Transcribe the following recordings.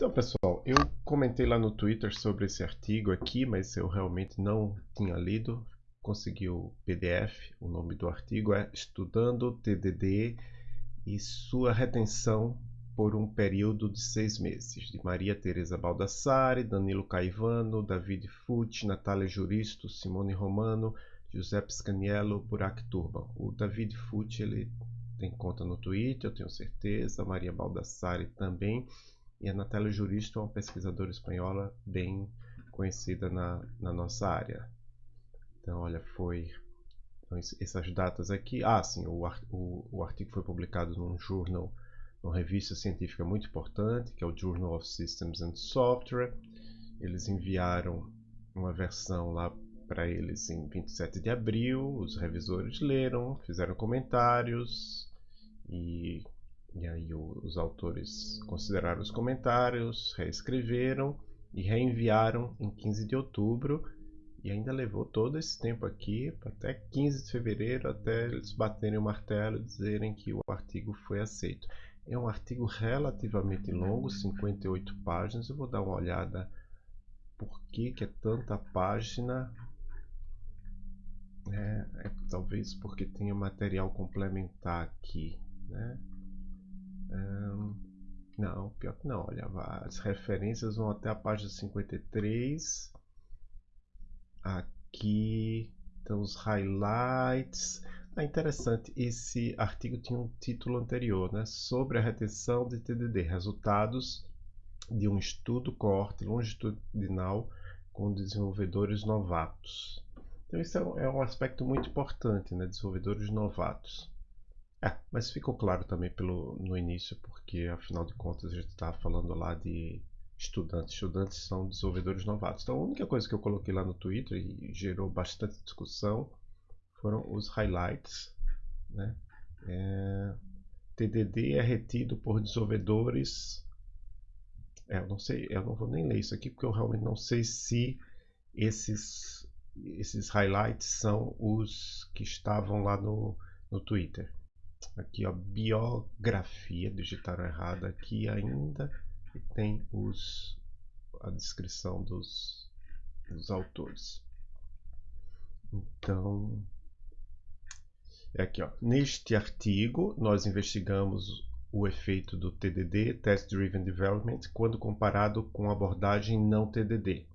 Então, pessoal, eu comentei lá no Twitter sobre esse artigo aqui, mas eu realmente não tinha lido. Consegui o PDF. O nome do artigo é Estudando TDD e sua retenção por um período de seis meses, de Maria Teresa Baldassare, Danilo Caivano, David Fucci, Natália Juristo, Simone Romano, Giuseppe Scaniello, Burak Turban. O David Fucci, ele tem conta no Twitter, eu tenho certeza, Maria Baldassare também. E a Natália Juristo é uma pesquisadora espanhola bem conhecida na, na nossa área. Então, olha, foi então, essas datas aqui. Ah, sim, o, o, o artigo foi publicado num jornal, numa revista científica muito importante, que é o Journal of Systems and Software. Eles enviaram uma versão lá para eles em 27 de abril. Os revisores leram, fizeram comentários e e aí os autores consideraram os comentários, reescreveram e reenviaram em 15 de outubro. E ainda levou todo esse tempo aqui, até 15 de fevereiro, até eles baterem o martelo e dizerem que o artigo foi aceito. É um artigo relativamente longo, 58 páginas. Eu vou dar uma olhada por que, que é tanta página. É, é, talvez porque tenha material complementar aqui. Né? Não, pior que não. Olha, as referências vão até a página 53. Aqui estão os highlights. Ah, interessante, esse artigo tinha um título anterior, né? Sobre a retenção de TDD, resultados de um estudo coorte longitudinal com desenvolvedores novatos. Então, isso é um, é um aspecto muito importante, né? Desenvolvedores novatos. É, mas ficou claro também pelo, no início, porque afinal de contas a gente estava falando lá de estudantes. Estudantes são desenvolvedores novatos. Então a única coisa que eu coloquei lá no Twitter e gerou bastante discussão foram os highlights. Né? É, TDD é retido por desenvolvedores. É, eu não sei, eu não vou nem ler isso aqui porque eu realmente não sei se esses, esses highlights são os que estavam lá no, no Twitter. Aqui, ó, biografia, digitaram errado aqui ainda. E tem os, a descrição dos, dos autores. Então, é aqui, ó. Neste artigo, nós investigamos o efeito do TDD, Test Driven Development, quando comparado com abordagem não TDD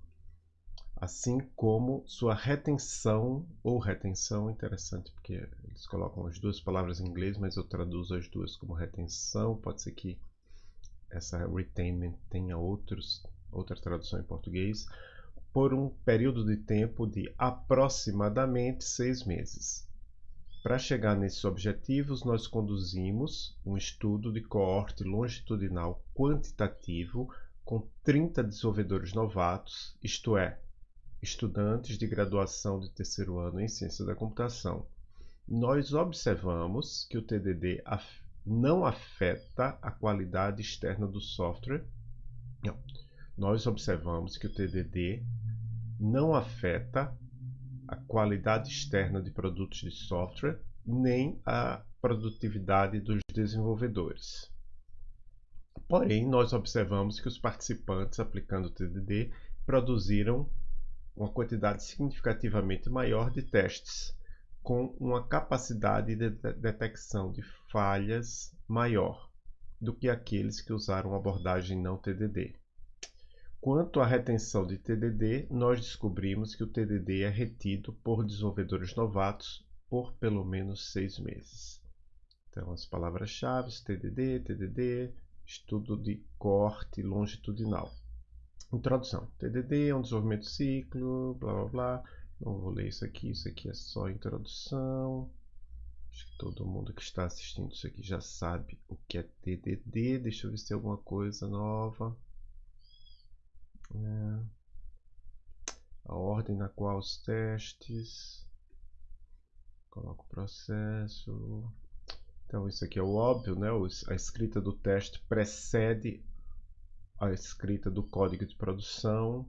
assim como sua retenção ou retenção, interessante porque eles colocam as duas palavras em inglês, mas eu traduzo as duas como retenção, pode ser que essa retainment tenha outros, outra tradução em português, por um período de tempo de aproximadamente seis meses. Para chegar nesses objetivos, nós conduzimos um estudo de coorte longitudinal quantitativo com 30 desenvolvedores novatos, isto é, estudantes de graduação de terceiro ano em ciência da computação, nós observamos que o TDD não afeta a qualidade externa do software. Não. Nós observamos que o TDD não afeta a qualidade externa de produtos de software nem a produtividade dos desenvolvedores. Porém, nós observamos que os participantes aplicando o TDD produziram uma quantidade significativamente maior de testes, com uma capacidade de detecção de falhas maior do que aqueles que usaram abordagem não TDD. Quanto à retenção de TDD, nós descobrimos que o TDD é retido por desenvolvedores novatos por pelo menos seis meses. Então, as palavras-chave, TDD, TDD, estudo de corte longitudinal. Introdução. TDD é um desenvolvimento de ciclo, blá blá blá. Não vou ler isso aqui, isso aqui é só introdução. Acho que todo mundo que está assistindo isso aqui já sabe o que é TDD. Deixa eu ver se tem alguma coisa nova. É. A ordem na qual os testes. Coloco o processo. Então, isso aqui é o óbvio, né? A escrita do teste precede a escrita do código de produção,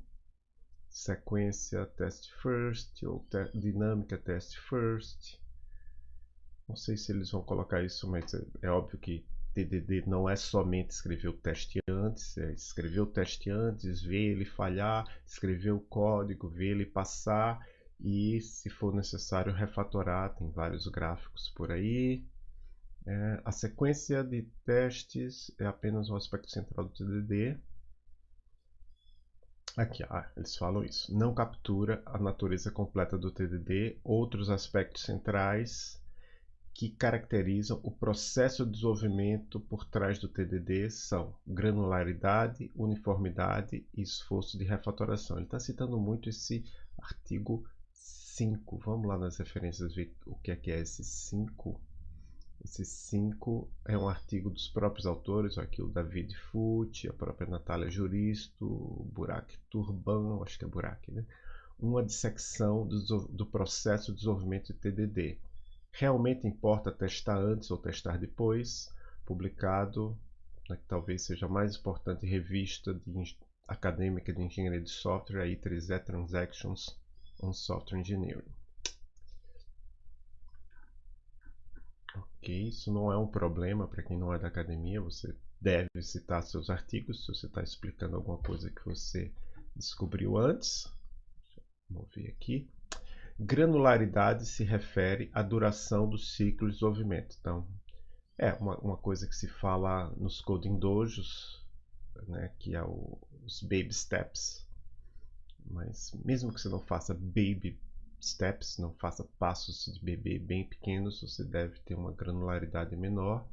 sequência test first ou te dinâmica test first. Não sei se eles vão colocar isso, mas é, é óbvio que TDD não é somente escrever o teste antes, é escrever o teste antes, ver ele falhar, escrever o código, ver ele passar e, se for necessário, refatorar. Tem vários gráficos por aí. É, a sequência de testes é apenas um aspecto central do TDD. Aqui, ah, eles falam isso. Não captura a natureza completa do TDD. Outros aspectos centrais que caracterizam o processo de desenvolvimento por trás do TDD são granularidade, uniformidade e esforço de refatoração. Ele está citando muito esse artigo 5. Vamos lá nas referências ver o que é que é esse 5. Esse 5 é um artigo dos próprios autores, aqui o David Fute, a própria Natália Juristo, Burak Turban, acho que é Burak, né? Uma dissecção do, do processo de desenvolvimento de TDD realmente importa testar antes ou testar depois, publicado na né, que talvez seja a mais importante revista de, acadêmica de engenharia de software, a I3E Transactions on Software Engineering. Ok, isso não é um problema para quem não é da academia, você deve citar seus artigos se você está explicando alguma coisa que você descobriu antes. Vamos ver aqui. Granularidade se refere à duração do ciclo de desenvolvimento. Então, é uma, uma coisa que se fala nos coding dojos, né, que é o, os baby steps. Mas mesmo que você não faça baby steps, não faça passos de bebê bem pequenos, você deve ter uma granularidade menor,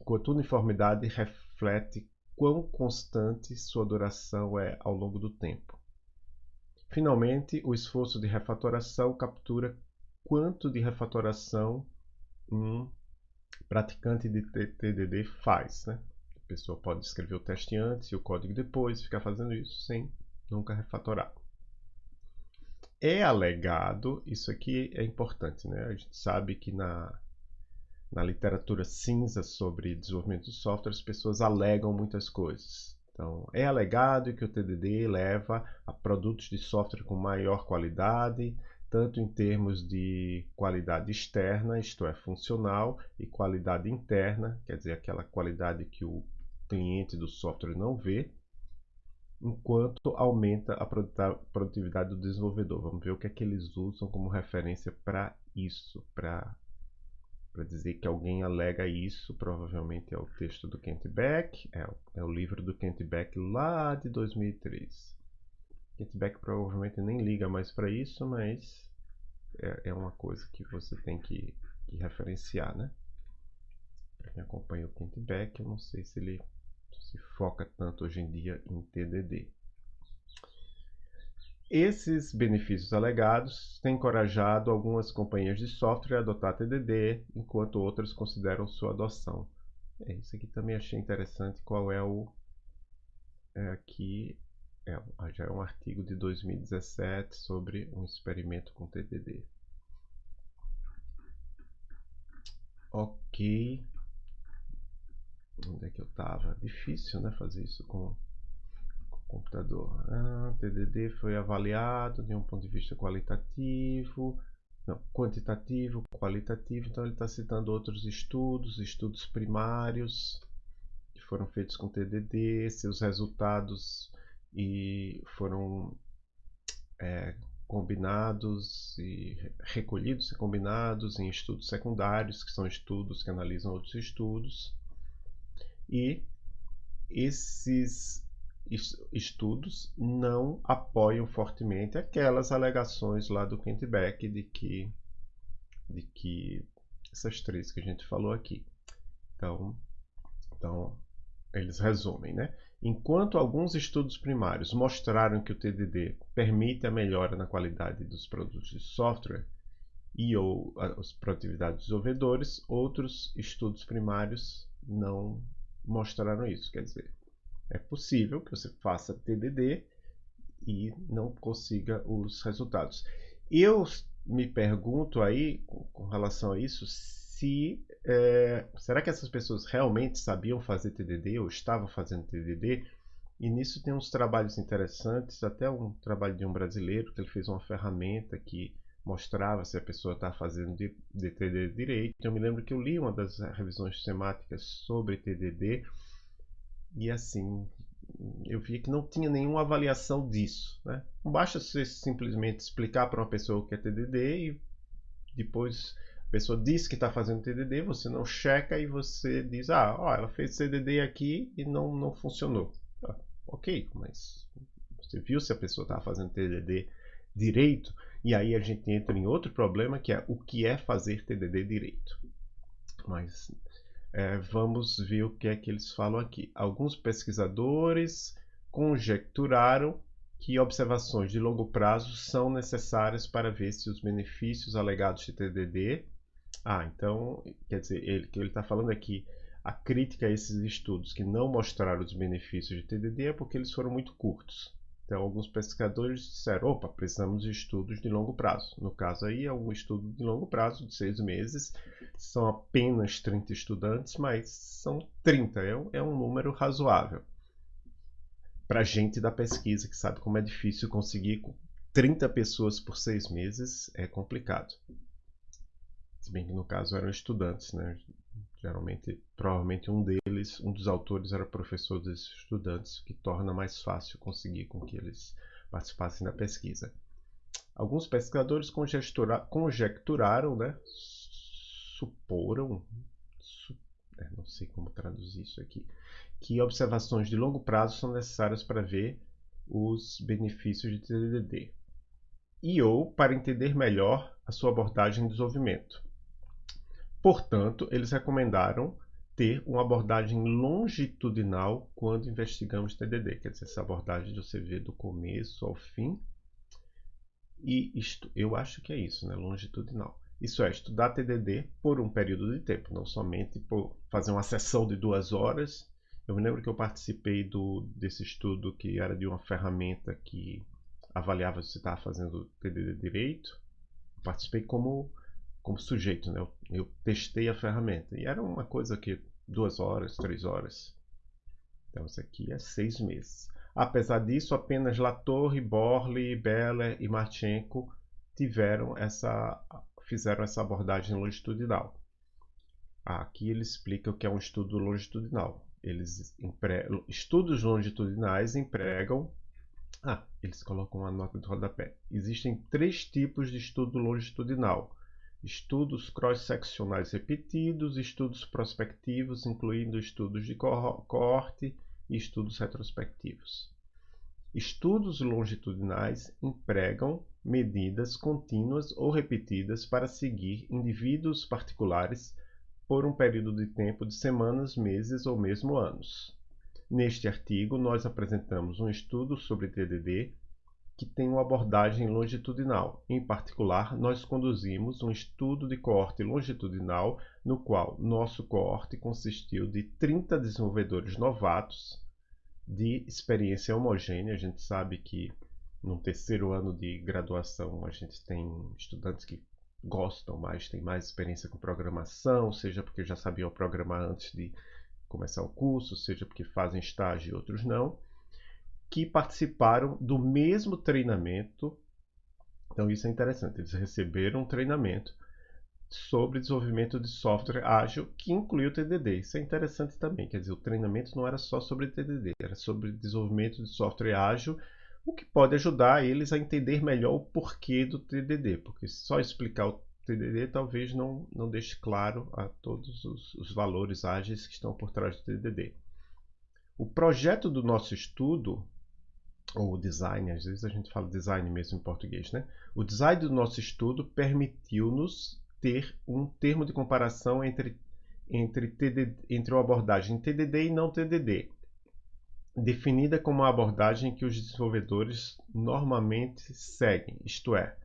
enquanto uniformidade reflete quão constante sua duração é ao longo do tempo. Finalmente, o esforço de refatoração captura quanto de refatoração um praticante de TDD faz. Né? A pessoa pode escrever o teste antes e o código depois, ficar fazendo isso sem nunca refatorar. É alegado, isso aqui é importante, né? a gente sabe que na, na literatura cinza sobre desenvolvimento de software as pessoas alegam muitas coisas. Então, é alegado que o TDD leva a produtos de software com maior qualidade, tanto em termos de qualidade externa, isto é, funcional, e qualidade interna, quer dizer, aquela qualidade que o cliente do software não vê, enquanto aumenta a produtividade do desenvolvedor. Vamos ver o que é que eles usam como referência para isso, para dizer que alguém alega isso, provavelmente é o texto do Kent Beck, é, é o livro do Kent Beck lá de 2003. Kent Beck provavelmente nem liga mais para isso, mas é, é, uma coisa que você tem que, que referenciar, né? Para quem acompanha o Kent Beck, eu não sei se ele se foca tanto hoje em dia em TDD. Esses benefícios alegados têm encorajado algumas companhias de software a adotar TDD, enquanto outras consideram sua adoção. É, isso aqui também achei interessante. Qual é o. É, aqui é, já é um artigo de 2017 sobre um experimento com TDD. Ok. Onde é que eu estava? Difícil, né? Fazer isso com computador. Ah, TDD foi avaliado de um ponto de vista qualitativo, não, quantitativo, qualitativo. Então ele está citando outros estudos, estudos primários que foram feitos com TDD, seus resultados e foram é, combinados e recolhidos e combinados em estudos secundários, que são estudos que analisam outros estudos. E esses estudos não apoiam fortemente aquelas alegações lá do Kent Beck de que, de que essas três que a gente falou aqui. Então, então eles resumem, né? Enquanto alguns estudos primários mostraram que o TDD permite a melhora na qualidade dos produtos de software e ou a produtividade dos desenvolvedores, outros estudos primários não mostraram isso. Quer dizer, é possível que você faça TDD e não consiga os resultados. Eu me pergunto aí, com relação a isso, se é, será que essas pessoas realmente sabiam fazer TDD ou estavam fazendo TDD? E nisso tem uns trabalhos interessantes, até um trabalho de um brasileiro que ele fez uma ferramenta que mostrava se a pessoa está fazendo de, de TDD direito. Eu me lembro que eu li uma das revisões temáticas sobre TDD e assim eu vi que não tinha nenhuma avaliação disso. Né? Não basta você simplesmente explicar para uma pessoa o que é TDD e depois a pessoa diz que está fazendo TDD, você não checa e você diz, ah, ó, ela fez TDD aqui e não, não funcionou. Ah, ok, mas você viu se a pessoa estava fazendo TDD direito? E aí a gente entra em outro problema que é o que é fazer TDD direito. Mas é, vamos ver o que é que eles falam aqui. Alguns pesquisadores conjecturaram que observações de longo prazo são necessárias para ver se os benefícios alegados de TDD. Ah, então, quer dizer, ele que ele está falando aqui, a crítica a esses estudos que não mostraram os benefícios de TDD é porque eles foram muito curtos. Então, alguns pesquisadores disseram: opa, precisamos de estudos de longo prazo. No caso aí, é um estudo de longo prazo, de seis meses. São apenas 30 estudantes, mas são 30, é um, é um número razoável. Para gente da pesquisa, que sabe como é difícil conseguir 30 pessoas por seis meses, é complicado. Se bem que no caso eram estudantes, né? Geralmente, provavelmente um deles, um dos autores era professor desses estudantes, o que torna mais fácil conseguir com que eles participassem da pesquisa. Alguns pesquisadores conjecturaram, né, suporam, su, é, não sei como traduzir isso aqui, que observações de longo prazo são necessárias para ver os benefícios de TDD e ou para entender melhor a sua abordagem de desenvolvimento. Portanto, eles recomendaram ter uma abordagem longitudinal quando investigamos TDD, quer dizer, essa abordagem de você ver do começo ao fim. E isto, eu acho que é isso, né? longitudinal. Isso é, estudar TDD por um período de tempo, não somente por fazer uma sessão de duas horas. Eu me lembro que eu participei do, desse estudo que era de uma ferramenta que avaliava se você estava fazendo TDD direito. Eu participei como como sujeito, né? Eu, eu, testei a ferramenta e era uma coisa que duas horas, três horas. Então isso aqui é seis meses. Apesar disso, apenas Latorre, Borley, Beller e Marchenko tiveram essa, fizeram essa abordagem longitudinal. Aqui ele explica o que é um estudo longitudinal. Eles empregam, estudos longitudinais empregam ah, eles colocam uma nota de rodapé. Existem três tipos de estudo longitudinal estudos cross-seccionais repetidos, estudos prospectivos, incluindo estudos de coorte e estudos retrospectivos. Estudos longitudinais empregam medidas contínuas ou repetidas para seguir indivíduos particulares por um período de tempo de semanas, meses ou mesmo anos. Neste artigo, nós apresentamos um estudo sobre TDD que tem uma abordagem longitudinal. Em particular, nós conduzimos um estudo de coorte longitudinal, no qual nosso coorte consistiu de 30 desenvolvedores novatos de experiência homogênea. A gente sabe que no terceiro ano de graduação a gente tem estudantes que gostam mais, têm mais experiência com programação, seja porque já sabiam programar antes de começar o curso, seja porque fazem estágio e outros não que participaram do mesmo treinamento. Então isso é interessante, eles receberam um treinamento sobre desenvolvimento de software ágil que incluiu o TDD. Isso é interessante também, quer dizer, o treinamento não era só sobre TDD, era sobre desenvolvimento de software ágil, o que pode ajudar eles a entender melhor o porquê do TDD, porque só explicar o TDD talvez não, não deixe claro a todos os, os valores ágeis que estão por trás do TDD. O projeto do nosso estudo ou design, às vezes a gente fala design mesmo em português, né? O design do nosso estudo permitiu-nos ter um termo de comparação entre entre, TDD, entre uma abordagem TDD e não TDD, definida como a abordagem que os desenvolvedores normalmente seguem, isto é,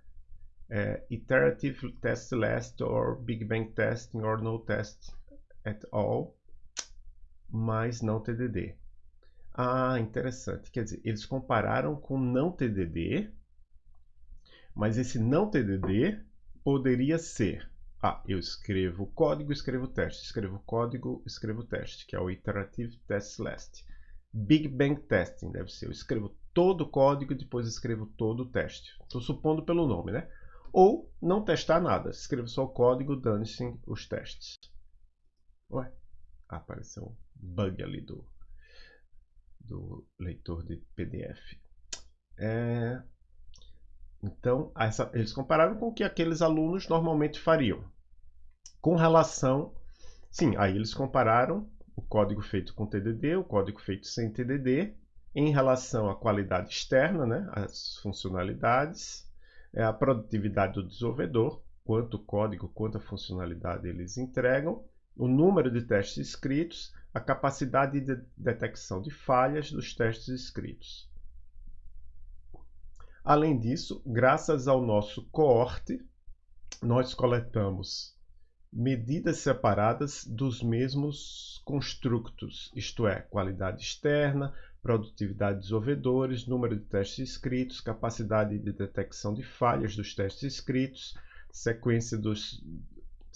é Iterative Test Last or Big Bang Testing or No Test at All, mas não TDD. Ah, interessante. Quer dizer, eles compararam com não TDD, mas esse não TDD poderia ser ah, eu escrevo código, escrevo teste, escrevo código, escrevo teste, que é o Iterative Test Last. Big Bang Testing deve ser, eu escrevo todo o código e depois escrevo todo o teste. Estou supondo pelo nome, né? ou não testar nada. Escreva só o código, dane-se os testes. Ué, apareceu um bug ali do, do leitor de PDF. É, então, essa, eles compararam com o que aqueles alunos normalmente fariam. Com relação. Sim, aí eles compararam o código feito com TDD, o código feito sem TDD, em relação à qualidade externa, né, as funcionalidades, é, a produtividade do desenvolvedor, quanto código, quanta funcionalidade eles entregam, o número de testes escritos, a capacidade de detecção de falhas dos testes escritos. Além disso, graças ao nosso coorte, nós coletamos medidas separadas dos mesmos construtos, isto é, qualidade externa, produtividade de desenvolvedores, número de testes escritos, capacidade de detecção de falhas dos testes escritos, sequência dos,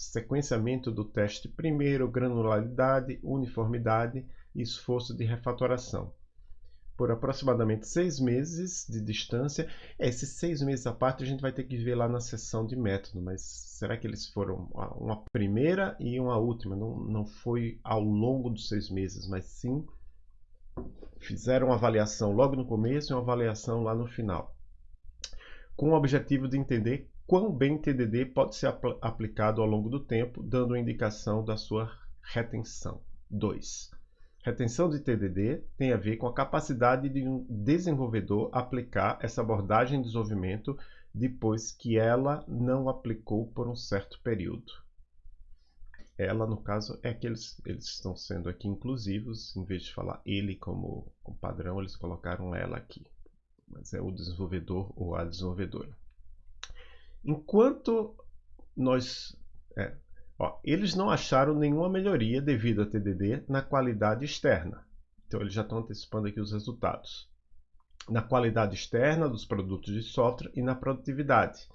sequenciamento do teste primeiro, granularidade, uniformidade e esforço de refatoração por aproximadamente seis meses de distância. Esses seis meses à parte a gente vai ter que ver lá na sessão de método, mas será que eles foram uma primeira e uma última? Não, não foi ao longo dos seis meses, mas sim fizeram uma avaliação logo no começo e uma avaliação lá no final, com o objetivo de entender quão bem TDD pode ser apl aplicado ao longo do tempo, dando indicação da sua retenção. 2. Retenção de TDD tem a ver com a capacidade de um desenvolvedor aplicar essa abordagem de desenvolvimento depois que ela não aplicou por um certo período. Ela, no caso, é que eles, eles estão sendo aqui inclusivos, em vez de falar ele como, como padrão, eles colocaram ela aqui. Mas é o desenvolvedor ou a desenvolvedora. Enquanto nós é, Ó, eles não acharam nenhuma melhoria devido a TDD na qualidade externa. Então, eles já estão antecipando aqui os resultados. Na qualidade externa dos produtos de software e na produtividade.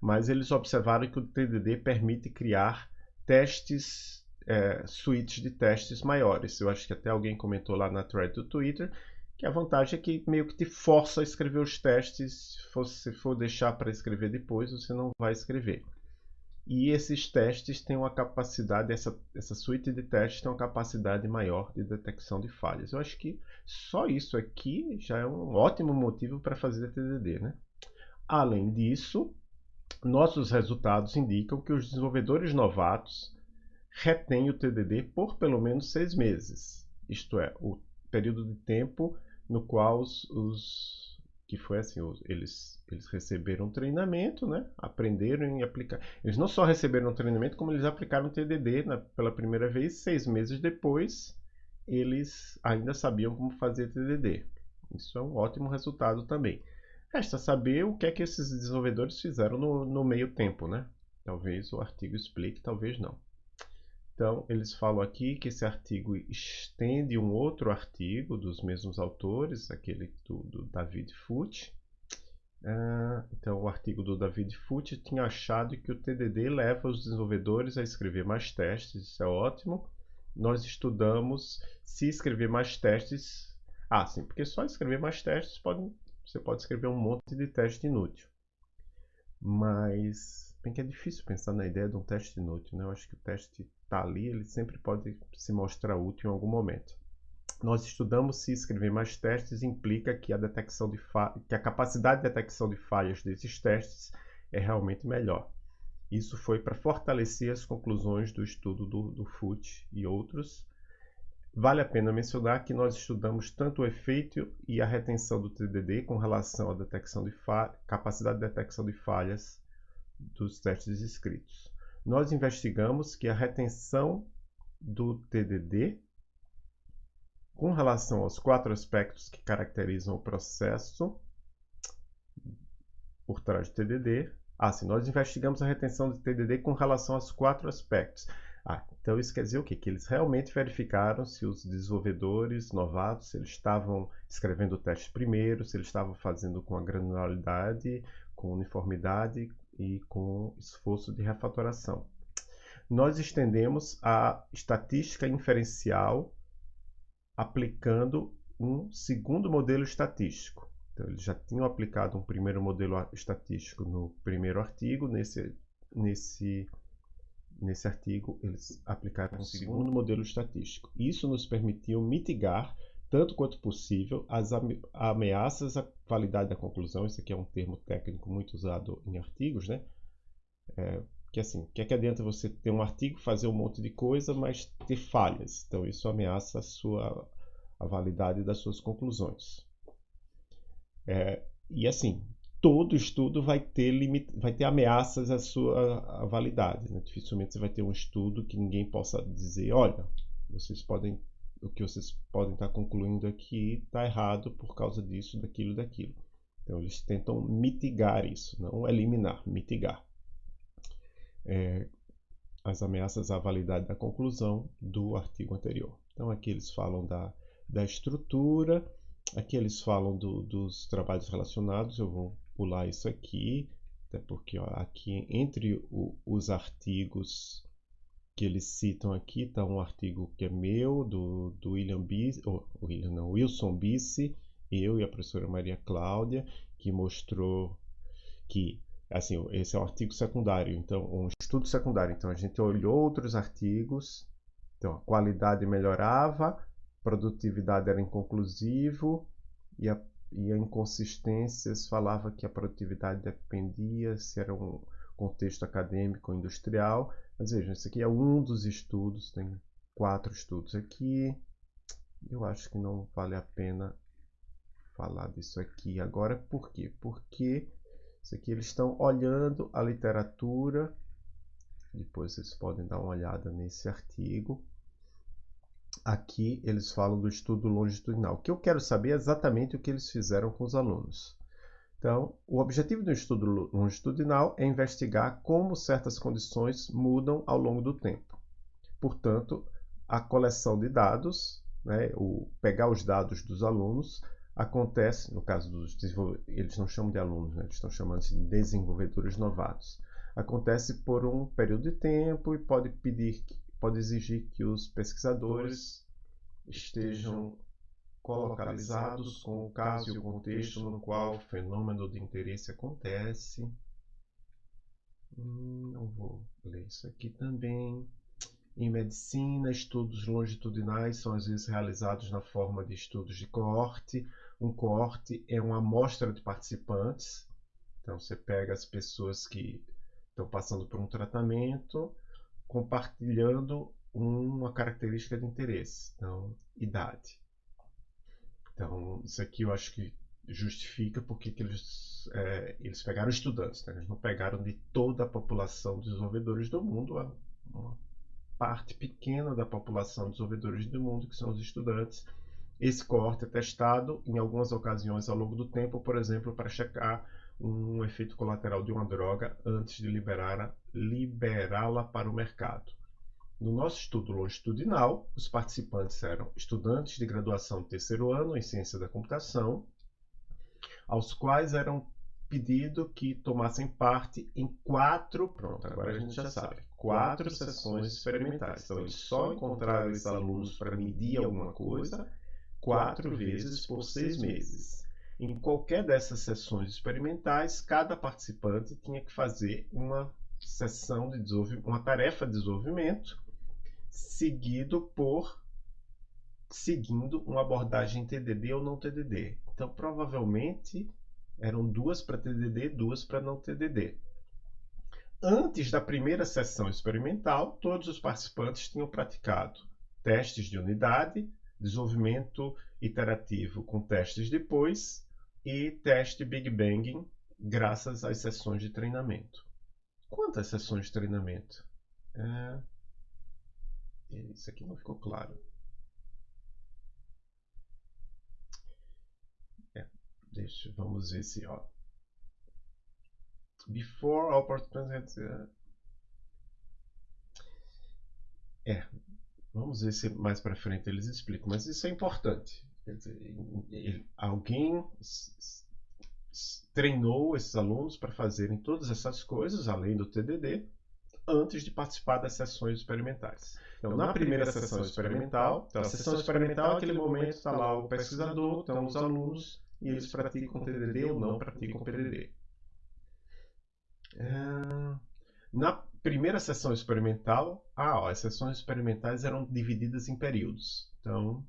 Mas eles observaram que o TDD permite criar testes, é, suítes de testes maiores. Eu acho que até alguém comentou lá na thread do Twitter que a vantagem é que meio que te força a escrever os testes. Se for, for deixar para escrever depois, você não vai escrever. E esses testes têm uma capacidade, essa, essa suíte de testes tem uma capacidade maior de detecção de falhas. Eu acho que só isso aqui já é um ótimo motivo para fazer TDD. Né? Além disso, nossos resultados indicam que os desenvolvedores novatos retêm o TDD por pelo menos seis meses. Isto é, o período de tempo no qual os, os que foi assim, eles, eles receberam treinamento, né? aprenderam e aplicar. Eles não só receberam treinamento, como eles aplicaram TDD né? pela primeira vez, seis meses depois, eles ainda sabiam como fazer TDD. Isso é um ótimo resultado também. Resta saber o que é que esses desenvolvedores fizeram no, no meio tempo, né? Talvez o artigo explique, talvez não. Então, eles falam aqui que esse artigo estende um outro artigo dos mesmos autores, aquele do, do David Foote. Uh, então, o artigo do David Foote tinha achado que o TDD leva os desenvolvedores a escrever mais testes, isso é ótimo. Nós estudamos se escrever mais testes. Ah, sim, porque só escrever mais testes pode, você pode escrever um monte de teste inútil. Mas, bem que é difícil pensar na ideia de um teste inútil, né? Eu acho que o teste está ali, ele sempre pode se mostrar útil em algum momento. Nós estudamos se escrever mais testes implica que a, detecção de que a capacidade de detecção de falhas desses testes é realmente melhor. Isso foi para fortalecer as conclusões do estudo do, do FUT e outros. Vale a pena mencionar que nós estudamos tanto o efeito e a retenção do TDD com relação à detecção de capacidade de detecção de falhas dos testes escritos nós investigamos que a retenção do TDD, com relação aos quatro aspectos que caracterizam o processo por trás do TDD, ah, sim, nós investigamos a retenção do TDD com relação aos quatro aspectos. Ah, então isso quer dizer o quê? Que eles realmente verificaram se os desenvolvedores novatos, eles estavam escrevendo o teste primeiro, se eles estavam fazendo com a granularidade, com uniformidade, e com esforço de refatoração. Nós estendemos a estatística inferencial aplicando um segundo modelo estatístico. Então, eles já tinham aplicado um primeiro modelo estatístico no primeiro artigo. Nesse, nesse, nesse artigo, eles aplicaram um segundo modelo estatístico. Isso nos permitiu mitigar, tanto quanto possível, as ameaças à qualidade da conclusão. Esse aqui é um termo técnico muito usado em artigos, né? É, que assim, o que é que adianta você ter um artigo, fazer um monte de coisa, mas ter falhas? Então, isso ameaça a, sua, a validade das suas conclusões. É, e assim, todo estudo vai ter, limite, vai ter ameaças à sua à validade. Né? Dificilmente você vai ter um estudo que ninguém possa dizer, olha, vocês podem, o que vocês podem estar concluindo aqui está errado por causa disso, daquilo, daquilo. Então eles tentam mitigar isso, não eliminar, mitigar é, as ameaças à validade da conclusão do artigo anterior. Então aqui eles falam da, da estrutura, Aqui eles falam do, dos trabalhos relacionados, eu vou pular isso aqui, até porque ó, aqui entre o, os artigos que eles citam aqui está um artigo que é meu, do, do William ou William não, Wilson Bisse, eu e a professora Maria Cláudia, que mostrou que assim, esse é um artigo secundário, então um estudo secundário, então a gente olhou outros artigos, então a qualidade melhorava, produtividade era inconclusivo e a, e a inconsistências falava que a produtividade dependia se era um contexto acadêmico ou industrial. Mas vejam, esse aqui é um dos estudos, tem quatro estudos aqui. Eu acho que não vale a pena falar disso aqui agora. Por quê? Porque isso aqui eles estão olhando a literatura. Depois vocês podem dar uma olhada nesse artigo. Aqui eles falam do estudo longitudinal. O que eu quero saber é exatamente o que eles fizeram com os alunos. Então, o objetivo do estudo longitudinal é investigar como certas condições mudam ao longo do tempo. Portanto, a coleção de dados, né, o pegar os dados dos alunos, acontece, no caso dos desenvolvedores, eles não chamam de alunos, né, eles estão chamando de desenvolvedores novatos. Acontece por um período de tempo e pode pedir pode exigir que os pesquisadores estejam colocalizados com o caso e o contexto no qual o fenômeno de interesse acontece. Hum, vou ler isso aqui também. Em medicina, estudos longitudinais são às vezes realizados na forma de estudos de coorte. Um coorte é uma amostra de participantes. Então, você pega as pessoas que estão passando por um tratamento, compartilhando uma característica de interesse, então idade. Então isso aqui eu acho que justifica porque que eles, é, eles pegaram estudantes, né? eles não pegaram de toda a população de desenvolvedores do mundo, uma parte pequena da população de desenvolvedores do mundo, que são os estudantes. Esse corte é testado em algumas ocasiões ao longo do tempo, por exemplo, para checar um efeito colateral de uma droga antes de liberá-la liberá para o mercado. No nosso estudo longitudinal, os participantes eram estudantes de graduação de terceiro ano em ciência da computação, aos quais eram pedido que tomassem parte em quatro, pronto, agora a gente já sabe, quatro sessões experimentais. Então, eles só encontraram esses alunos para medir alguma coisa quatro vezes por seis meses. Em qualquer dessas sessões experimentais, cada participante tinha que fazer uma sessão de desenvolvimento, uma tarefa de desenvolvimento, seguido por seguindo uma abordagem TDD ou não TDD. Então, provavelmente eram duas para TDD, duas para não TDD. Antes da primeira sessão experimental, todos os participantes tinham praticado testes de unidade, desenvolvimento iterativo com testes depois e teste Big Bang graças às sessões de treinamento. Quantas sessões de treinamento? É... Isso aqui não ficou claro. É, deixa, vamos ver se, ó. Before all participants É, vamos ver se mais para frente eles explicam, mas isso é importante. Dizer, alguém treinou esses alunos para fazerem todas essas coisas, além do TDD, antes de participar das sessões experimentais. Então, na primeira sessão experimental, então, a sessão experimental é aquele momento está lá o pesquisador, estão os alunos e eles praticam TDD ou não praticam PDD. É... Na primeira sessão experimental, ah, ó, as sessões experimentais eram divididas em períodos. Então,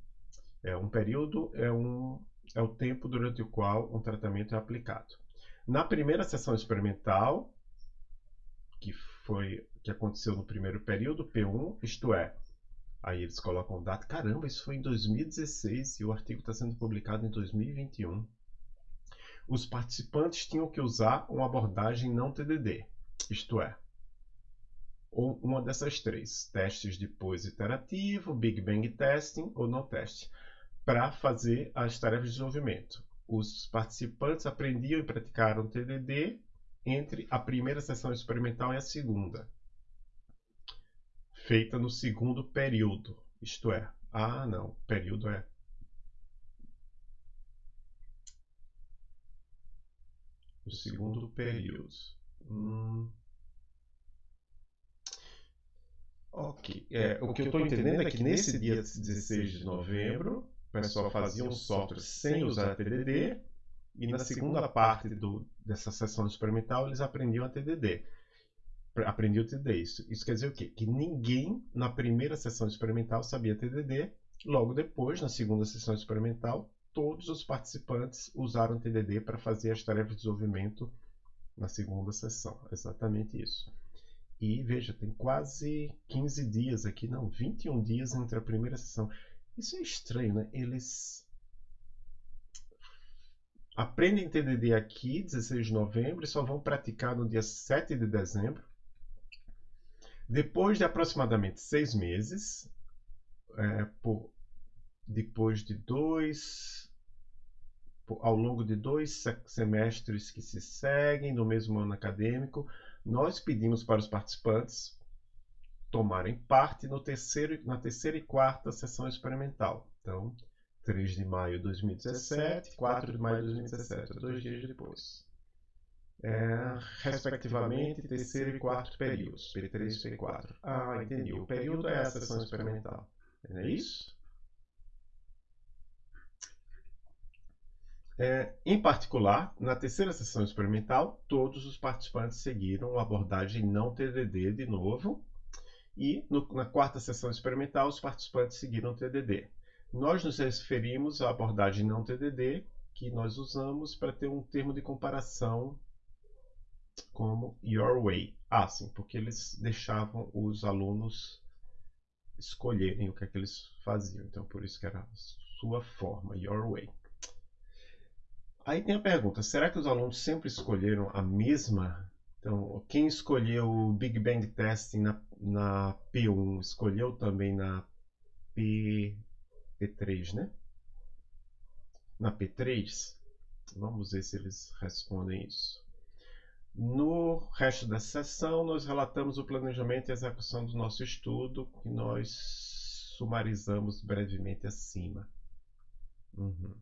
é um período é um é o tempo durante o qual um tratamento é aplicado. Na primeira sessão experimental, que foi que aconteceu no primeiro período, P1, isto é, aí eles colocam data, caramba, isso foi em 2016 e o artigo está sendo publicado em 2021. Os participantes tinham que usar uma abordagem não TDD, isto é, ou uma dessas três, testes de iterativo, Big Bang Testing ou não teste, para fazer as tarefas de desenvolvimento. Os participantes aprendiam e praticaram TDD entre a primeira sessão experimental e a segunda, feita no segundo período, isto é, ah não, período é o segundo período. Hum. Ok. É, o que eu estou entendendo é que nesse dia 16 de novembro, o pessoal fazia um software sem usar TDD e na segunda parte do, dessa sessão experimental eles aprendiam a TDD. Aprendiam TDD. Isso, isso quer dizer o quê? Que ninguém na primeira sessão experimental sabia TDD. Logo depois, na segunda sessão experimental, todos os participantes usaram TDD para fazer as tarefas de desenvolvimento na segunda sessão. Exatamente isso. E veja, tem quase 15 dias aqui, não, 21 dias entre a primeira sessão. Isso é estranho, né? Eles aprendem TDD aqui, 16 de novembro, e só vão praticar no dia 7 de dezembro. Depois de aproximadamente seis meses, é, por, depois de dois, por, ao longo de dois semestres que se seguem no mesmo ano acadêmico, nós pedimos para os participantes tomarem parte no terceiro, na terceira e quarta sessão experimental. Então, 3 de maio de 2017, 4 de maio de 2017, dois dias depois. É, respectivamente, terceiro e quarto períodos, P3 e P4. Ah, entendi. O período é a sessão experimental. Não é isso? É, em particular, na terceira sessão experimental, todos os participantes seguiram a abordagem não TDD de novo, e no, na quarta sessão experimental, os participantes seguiram TDD. Nós nos referimos à abordagem não TDD, que nós usamos para ter um termo de comparação como Your Way. Ah, sim, porque eles deixavam os alunos escolherem o que é que eles faziam. Então, por isso que era sua forma, Your Way. Aí tem a pergunta: será que os alunos sempre escolheram a mesma? Então, quem escolheu o Big Bang Testing na, na P1 escolheu também na P, P3, né? Na P3? Vamos ver se eles respondem isso. No resto da sessão, nós relatamos o planejamento e execução do nosso estudo, que nós sumarizamos brevemente acima. Uhum.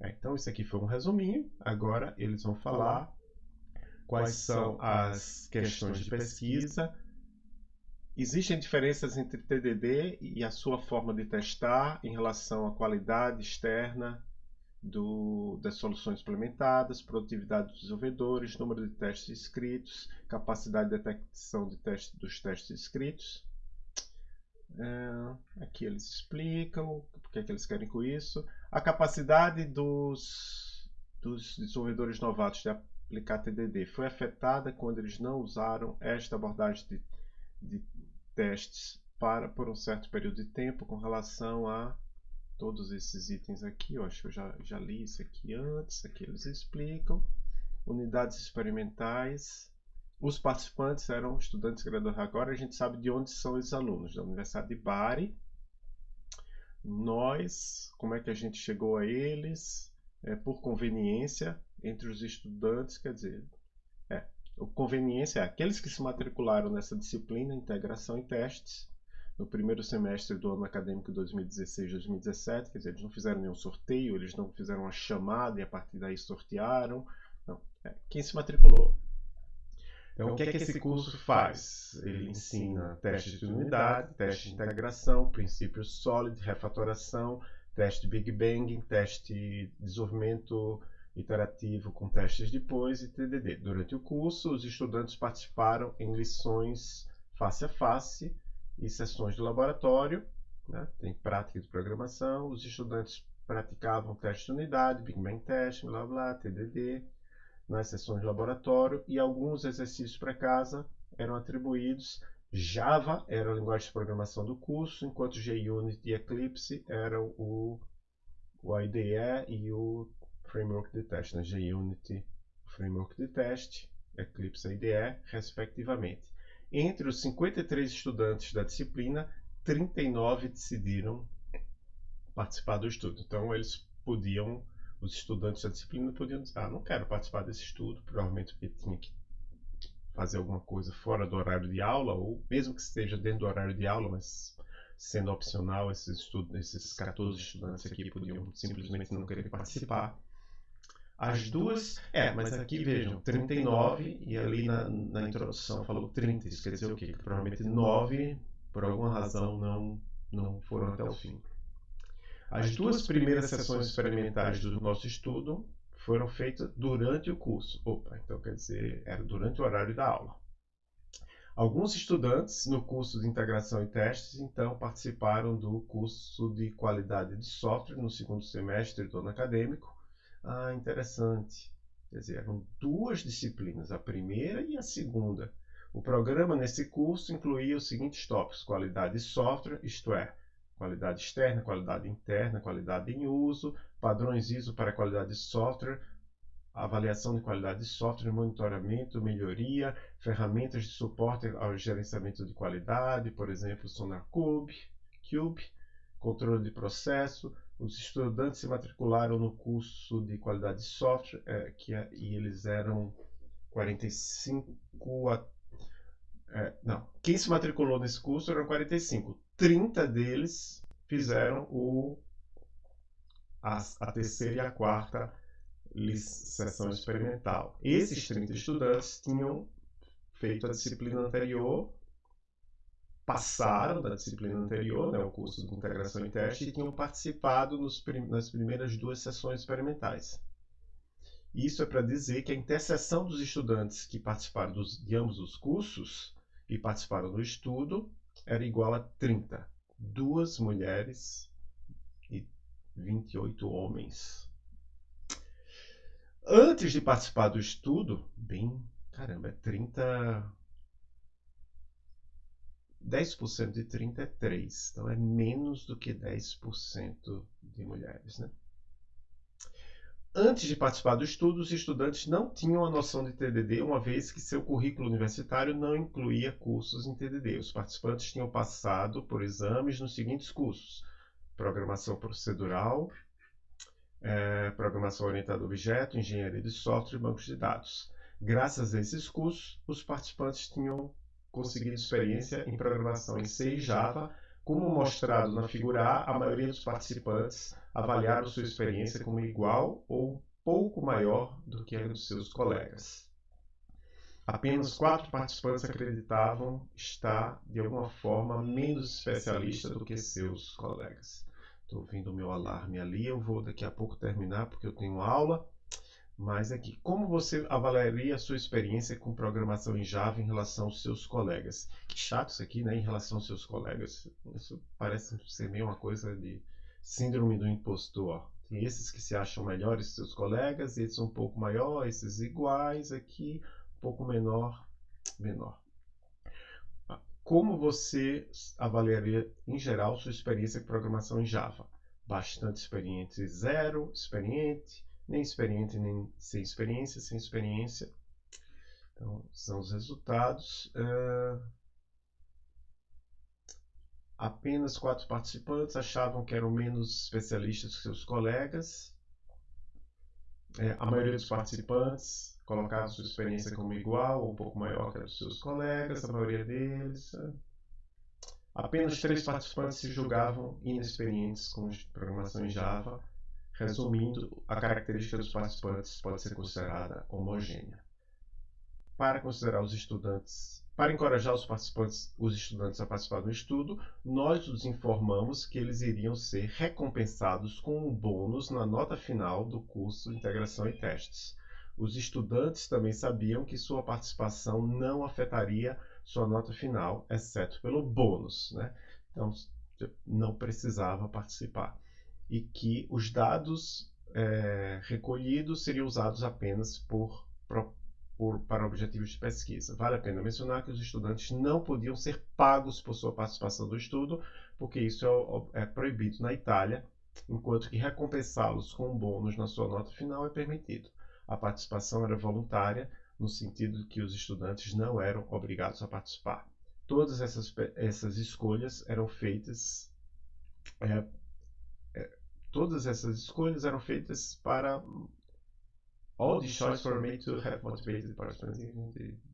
É, então, isso aqui foi um resuminho. Agora eles vão falar quais são as questões de pesquisa. Existem diferenças entre TDD e a sua forma de testar em relação à qualidade externa do, das soluções implementadas, produtividade dos desenvolvedores, número de testes escritos, capacidade de detecção de teste, dos testes escritos. É, aqui eles explicam o que, é que eles querem com isso. A capacidade dos, dos desenvolvedores novatos de aplicar TDD foi afetada quando eles não usaram esta abordagem de, de testes para por um certo período de tempo com relação a todos esses itens aqui. Eu acho que eu já, já li isso aqui antes. Aqui eles explicam. Unidades experimentais. Os participantes eram estudantes graduados. Agora a gente sabe de onde são esses alunos. Da Universidade de Bari, nós, como é que a gente chegou a eles? É, por conveniência entre os estudantes, quer dizer, conveniência é aqueles que se matricularam nessa disciplina, integração e testes, no primeiro semestre do ano acadêmico 2016-2017, quer dizer, eles não fizeram nenhum sorteio, eles não fizeram uma chamada e a partir daí sortearam, não, é, quem se matriculou. Então, o que é que esse curso faz? Ele ensina testes de unidade, testes de integração, princípios sólidos, refatoração, teste Big Bang, teste de desenvolvimento iterativo com testes depois e TDD. Durante o curso, os estudantes participaram em lições face a face e sessões de laboratório, né? tem prática de programação, os estudantes praticavam teste de unidade, Big Bang Test, blá blá, TDD, nas sessões de laboratório e alguns exercícios para casa eram atribuídos. Java era a linguagem de programação do curso, enquanto JUnit e Eclipse eram o, o IDE e o Framework de Teste, né? JUnit, Framework de Teste, Eclipse IDE, respectivamente. Entre os 53 estudantes da disciplina, 39 decidiram participar do estudo. Então, eles podiam, os estudantes da disciplina podiam dizer: Ah, não quero participar desse estudo, provavelmente porque tinha que fazer alguma coisa fora do horário de aula, ou mesmo que esteja dentro do horário de aula, mas sendo opcional, esses, estudos, esses 14 estudantes aqui podiam simplesmente não querer participar. As duas. É, mas aqui vejam, 39 e ali na, na introdução falou 30. Isso quer dizer o quê? Que provavelmente 9, por alguma razão, não, não foram até o fim. As duas primeiras sessões experimentais do nosso estudo foram feitas durante o curso. Opa, então quer dizer, era durante o horário da aula. Alguns estudantes no curso de integração e testes, então, participaram do curso de qualidade de software no segundo semestre do ano acadêmico ah, interessante. Quer dizer, eram duas disciplinas, a primeira e a segunda. O programa nesse curso incluía os seguintes tópicos: qualidade de software, isto é, qualidade externa, qualidade interna, qualidade em uso, padrões ISO para qualidade de software, avaliação de qualidade de software, monitoramento, melhoria, ferramentas de suporte ao gerenciamento de qualidade, por exemplo, SonarCube, Cube, controle de processo, os estudantes se matricularam no curso de qualidade de software, é, que é, e eles eram 45 a, é, não, quem se matriculou nesse curso eram 45. 30 deles fizeram o, a, a terceira e a quarta sessão experimental. Esses 30 estudantes tinham feito a disciplina anterior passaram da disciplina anterior, né, o curso de integração e teste, e tinham participado nos, nas primeiras duas sessões experimentais. Isso é para dizer que a interseção dos estudantes que participaram dos, de ambos os cursos e participaram do estudo era igual a 30. Duas mulheres e 28 homens. Antes de participar do estudo, bem, caramba, é 30 10% de 30 é 3, então é menos do que 10% de mulheres. Né? Antes de participar do estudo, os estudantes não tinham a noção de TDD, uma vez que seu currículo universitário não incluía cursos em TDD. Os participantes tinham passado por exames nos seguintes cursos: Programação Procedural, é, Programação Orientada a Objeto, Engenharia de Software e Bancos de Dados. Graças a esses cursos, os participantes tinham conseguido experiência em programação em C e Java, como mostrado na figura A, a maioria dos participantes avaliaram sua experiência como igual ou pouco maior do que a dos seus colegas. Apenas quatro participantes acreditavam estar, de alguma forma, menos especialista do que seus colegas. Estou ouvindo o meu alarme ali, eu vou daqui a pouco terminar porque eu tenho aula. Mas aqui, como você avaliaria a sua experiência com programação em Java em relação aos seus colegas? Que chato isso aqui, né? Em relação aos seus colegas. Isso parece ser meio uma coisa de síndrome do impostor. Tem esses que se acham melhores que seus colegas, esses um pouco maior, esses iguais aqui, um pouco menor, menor. Como você avaliaria, em geral, sua experiência com programação em Java? Bastante experiente, zero, experiente, nem experiente, nem sem experiência, sem experiência. Então, são os resultados. Uh, apenas quatro participantes achavam que eram menos especialistas que seus colegas. É, a maioria dos participantes colocava sua experiência como igual ou um pouco maior que a dos seus colegas, a maioria deles. Apenas três participantes se julgavam inexperientes com programação em Java Resumindo, a característica dos participantes pode ser considerada homogênea. Para considerar os estudantes para encorajar os participantes, os estudantes a participar do estudo, nós os informamos que eles iriam ser recompensados com um bônus na nota final do curso Integração e Testes. Os estudantes também sabiam que sua participação não afetaria sua nota final, exceto pelo bônus, né? Então, não precisava participar. E que os dados é, recolhidos seriam usados apenas por por, para objetivos de pesquisa. Vale a pena mencionar que os estudantes não podiam ser pagos por sua participação do estudo, porque isso é, é proibido na Itália, enquanto que recompensá-los com bônus na sua nota final é permitido. A participação era voluntária, no sentido de que os estudantes não eram obrigados a participar. Todas essas, essas escolhas eram feitas. É, todas essas escolhas eram feitas para all these choices were made to have motivated participants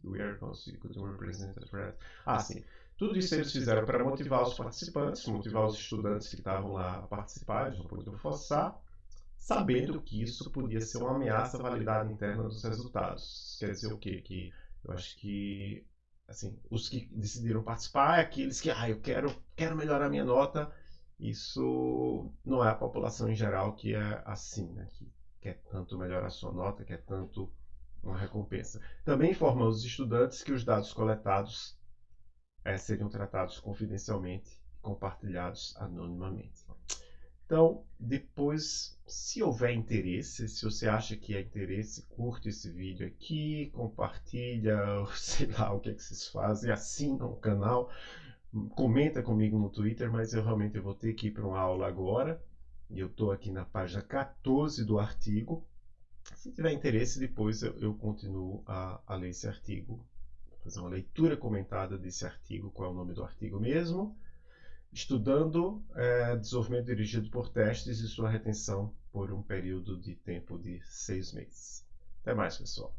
we are constituted to represent the Ah, sim. Tudo isso eles fizeram para motivar os participantes, motivar os estudantes que estavam lá a participar, eles não podiam forçar, sabendo que isso podia ser uma ameaça à validade interna dos resultados. Quer dizer o quê? Que eu acho que assim, os que decidiram participar é aqueles que, ah, eu quero, quero melhorar minha nota. Isso não é a população em geral que é assim, né? Que quer tanto melhorar a sua nota, quer tanto uma recompensa. Também informamos os estudantes que os dados coletados é, seriam tratados confidencialmente e compartilhados anonimamente. Então, depois, se houver interesse, se você acha que é interesse, curte esse vídeo aqui, compartilha, sei lá o que, é que vocês fazem, assina o canal, comenta comigo no Twitter, mas eu realmente vou ter que ir para uma aula agora. E eu estou aqui na página 14 do artigo. Se tiver interesse, depois eu, eu continuo a, a, ler esse artigo. Vou fazer uma leitura comentada desse artigo, qual é o nome do artigo mesmo. Estudando é, desenvolvimento dirigido por testes e sua retenção por um período de tempo de seis meses. Até mais, pessoal.